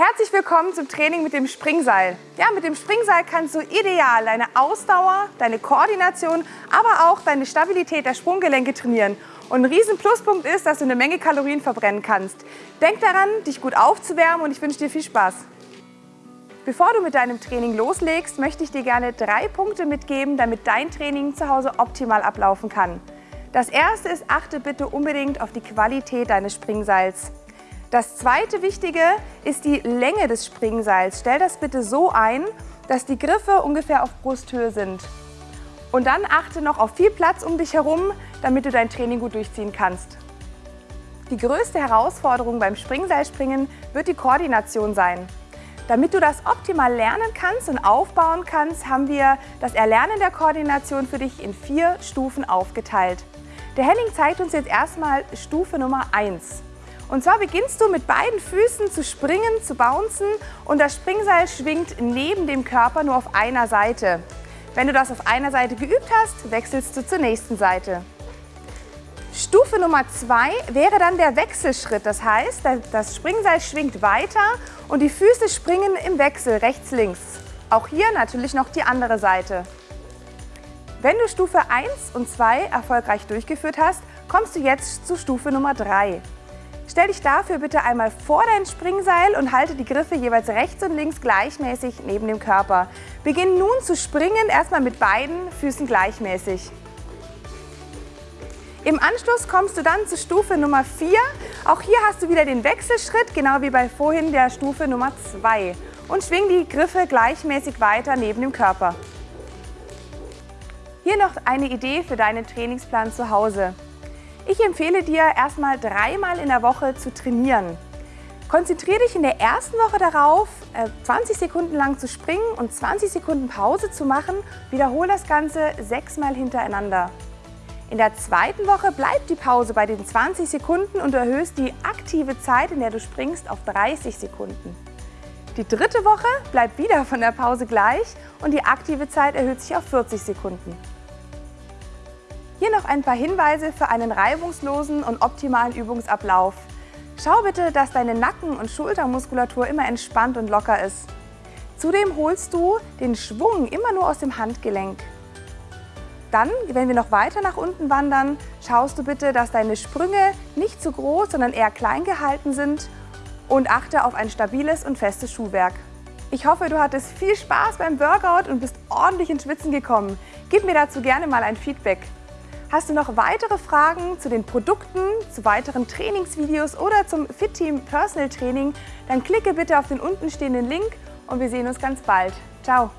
Herzlich willkommen zum Training mit dem Springseil. Ja, mit dem Springseil kannst du ideal deine Ausdauer, deine Koordination, aber auch deine Stabilität der Sprunggelenke trainieren. Und ein riesen Pluspunkt ist, dass du eine Menge Kalorien verbrennen kannst. Denk daran, dich gut aufzuwärmen und ich wünsche dir viel Spaß. Bevor du mit deinem Training loslegst, möchte ich dir gerne drei Punkte mitgeben, damit dein Training zu Hause optimal ablaufen kann. Das erste ist, achte bitte unbedingt auf die Qualität deines Springseils. Das zweite Wichtige ist die Länge des Springseils. Stell das bitte so ein, dass die Griffe ungefähr auf Brusthöhe sind. Und dann achte noch auf viel Platz um dich herum, damit du dein Training gut durchziehen kannst. Die größte Herausforderung beim Springseilspringen wird die Koordination sein. Damit du das optimal lernen kannst und aufbauen kannst, haben wir das Erlernen der Koordination für dich in vier Stufen aufgeteilt. Der Henning zeigt uns jetzt erstmal Stufe Nummer 1. Und zwar beginnst du mit beiden Füßen zu springen, zu bouncen und das Springseil schwingt neben dem Körper nur auf einer Seite. Wenn du das auf einer Seite geübt hast, wechselst du zur nächsten Seite. Stufe Nummer 2 wäre dann der Wechselschritt. Das heißt, das Springseil schwingt weiter und die Füße springen im Wechsel rechts-links. Auch hier natürlich noch die andere Seite. Wenn du Stufe 1 und 2 erfolgreich durchgeführt hast, kommst du jetzt zu Stufe Nummer 3. Stell dich dafür bitte einmal vor dein Springseil und halte die Griffe jeweils rechts und links gleichmäßig neben dem Körper. Beginn nun zu springen, erstmal mit beiden Füßen gleichmäßig. Im Anschluss kommst du dann zu Stufe Nummer 4. Auch hier hast du wieder den Wechselschritt, genau wie bei vorhin der Stufe Nummer 2. Und schwing die Griffe gleichmäßig weiter neben dem Körper. Hier noch eine Idee für deinen Trainingsplan zu Hause. Ich empfehle dir, erstmal dreimal in der Woche zu trainieren. Konzentriere dich in der ersten Woche darauf, 20 äh, Sekunden lang zu springen und 20 Sekunden Pause zu machen. Wiederhole das Ganze sechsmal hintereinander. In der zweiten Woche bleibt die Pause bei den 20 Sekunden und erhöhst die aktive Zeit, in der du springst, auf 30 Sekunden. Die dritte Woche bleibt wieder von der Pause gleich und die aktive Zeit erhöht sich auf 40 Sekunden. Hier noch ein paar Hinweise für einen reibungslosen und optimalen Übungsablauf. Schau bitte, dass deine Nacken- und Schultermuskulatur immer entspannt und locker ist. Zudem holst du den Schwung immer nur aus dem Handgelenk. Dann, wenn wir noch weiter nach unten wandern, schaust du bitte, dass deine Sprünge nicht zu groß, sondern eher klein gehalten sind und achte auf ein stabiles und festes Schuhwerk. Ich hoffe, du hattest viel Spaß beim Workout und bist ordentlich ins Schwitzen gekommen. Gib mir dazu gerne mal ein Feedback. Hast du noch weitere Fragen zu den Produkten, zu weiteren Trainingsvideos oder zum Fit Team Personal Training, dann klicke bitte auf den unten stehenden Link und wir sehen uns ganz bald. Ciao!